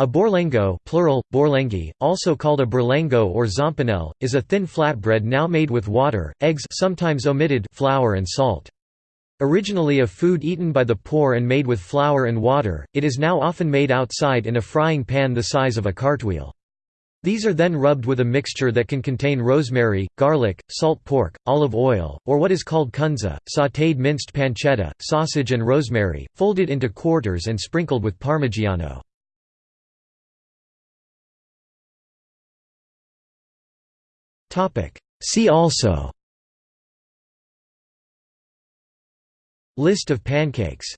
A borlengo plural, borlenghi, also called a burlengo or zompanel, is a thin flatbread now made with water, eggs sometimes omitted flour and salt. Originally a food eaten by the poor and made with flour and water, it is now often made outside in a frying pan the size of a cartwheel. These are then rubbed with a mixture that can contain rosemary, garlic, salt pork, olive oil, or what is called cunza, sautéed minced pancetta, sausage and rosemary, folded into quarters and sprinkled with parmigiano. See also. List of pancakes